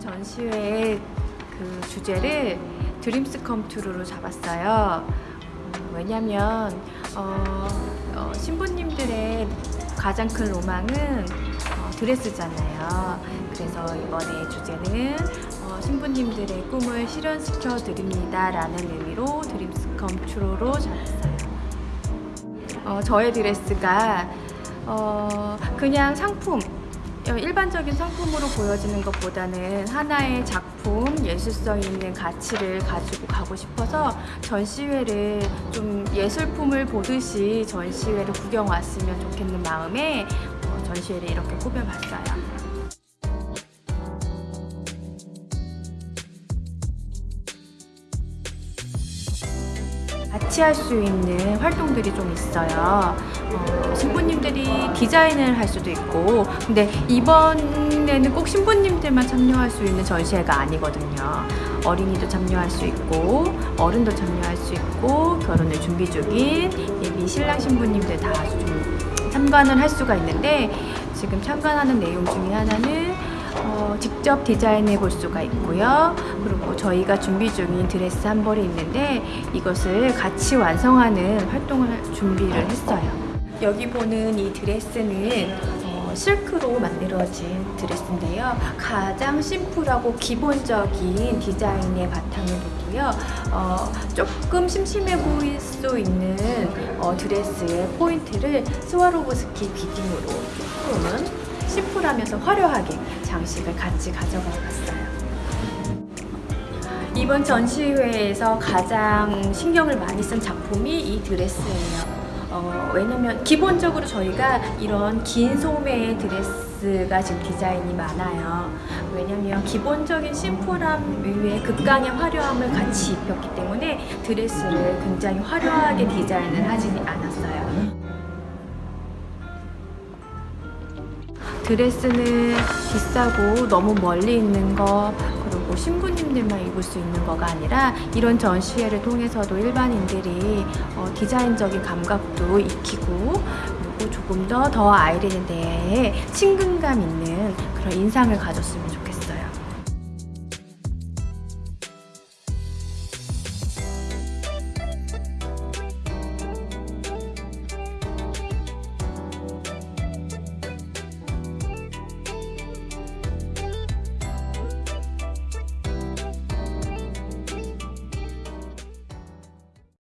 전시회의 그 주제를 Dreams Come True로 잡았어요. 음, 왜냐면 어, 어, 신부님들의 가장 큰 로망은 어, 드레스잖아요. 그래서 이번에 주제는 어, 신부님들의 꿈을 실현시켜 드립니다 라는 의미로 Dreams Come True로 잡았어요. 어, 저의 드레스가 어, 그냥 상품 어, 일반적인 상품으로 보여지는 것보다는 하나의 작품, 예술성 있는 가치를 가지고 가고 싶어서 전시회를 좀 예술품을 보듯이 전시회를 구경 왔으면 좋겠는 마음에 어, 전시회를 이렇게 꾸며봤어요. 같이 할 수 있는 활동들이 좀 있어요. 어, 신부님들이 디자인을 할 수도 있고, 근데 이번에는 꼭 신부님들만 참여할 수 있는 전시회가 아니거든요. 어린이도 참여할 수 있고, 어른도 참여할 수 있고, 결혼을 준비 중인 예비 신랑 신부님들 다 좀 참관을 할 수가 있는데, 지금 참관하는 내용 중에 하나는 어, 직접 디자인해 볼 수가 있고요. 그리고 저희가 준비 중인 드레스 한 벌이 있는데 이것을 같이 완성하는 활동을 준비를 했어요. 여기 보는 이 드레스는 어, 실크로 만들어진 드레스인데요. 가장 심플하고 기본적인 디자인의 바탕을 두고요. 어, 조금 심심해 보일 수 있는 어, 드레스의 포인트를 스와로브스키 beading으로 조금은 심플하면서 화려하게 장식을 같이 가져가 봤어요. 이번 전시회에서 가장 신경을 많이 쓴 작품이 이 드레스예요. 어, 왜냐면 기본적으로 저희가 이런 긴 소매의 드레스가 지금 디자인이 많아요. 왜냐면 기본적인 심플함 위에 극강의 화려함을 같이 입혔기 때문에 드레스를 굉장히 화려하게 디자인을 하지 않았어요. 드레스는 비싸고 너무 멀리 있는 거 그리고 신부님들만 입을 수 있는 거가 아니라 이런 전시회를 통해서도 일반인들이 어, 디자인적인 감각도 익히고 그리고 조금 더 더 아이린에 대해 친근감 있는 그런 인상을 가졌으면 좋겠어요.